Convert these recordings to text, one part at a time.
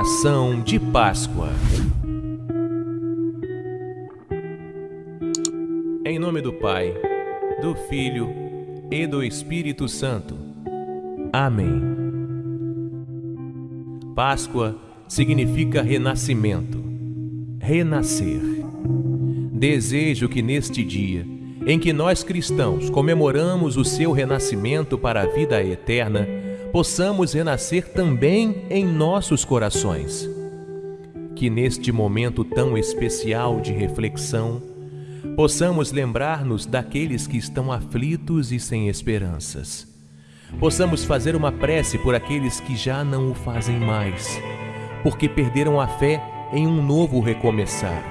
Oração de Páscoa. Em nome do Pai, do Filho e do Espírito Santo. Amém. Páscoa significa renascimento, renascer. Desejo que neste dia, em que nós cristãos comemoramos o seu renascimento para a vida eterna, possamos renascer também em nossos corações. Que neste momento tão especial de reflexão, possamos lembrar-nos daqueles que estão aflitos e sem esperanças. Possamos fazer uma prece por aqueles que já não o fazem mais, porque perderam a fé em um novo recomeçar,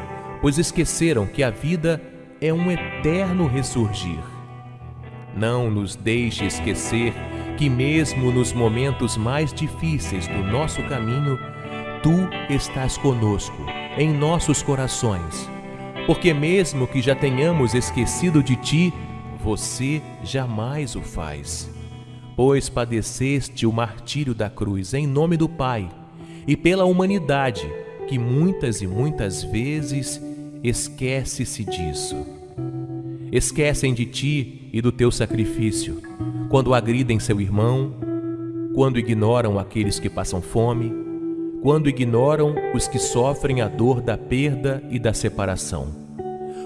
pois esqueceram que a vida é um eterno ressurgir. Não nos deixe esquecer que, mesmo nos momentos mais difíceis do nosso caminho, tu estás conosco, em nossos corações. Porque, mesmo que já tenhamos esquecido de ti, você jamais o faz. Pois padeceste o martírio da cruz em nome do Pai e pela humanidade, que muitas e muitas vezes esquece-se disso. Esquecem de ti e do teu sacrifício quando agridem seu irmão, quando ignoram aqueles que passam fome, quando ignoram os que sofrem a dor da perda e da separação,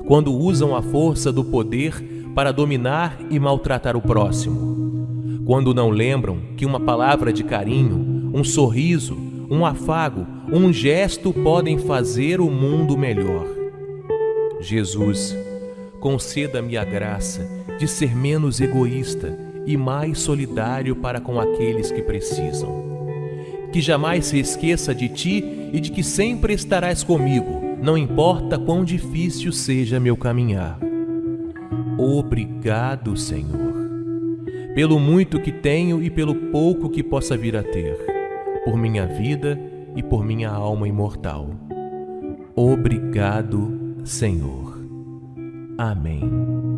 quando usam a força do poder para dominar e maltratar o próximo, quando não lembram que uma palavra de carinho, um sorriso, um afago, um gesto podem fazer o mundo melhor. Jesus, conceda-me a graça de ser menos egoísta e mais solidário para com aqueles que precisam. Que jamais se esqueça de ti e de que sempre estarás comigo, não importa quão difícil seja meu caminhar. Obrigado, Senhor, pelo muito que tenho e pelo pouco que possa vir a ter, por minha vida e por minha alma imortal. Obrigado, Senhor. Amém.